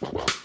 Well.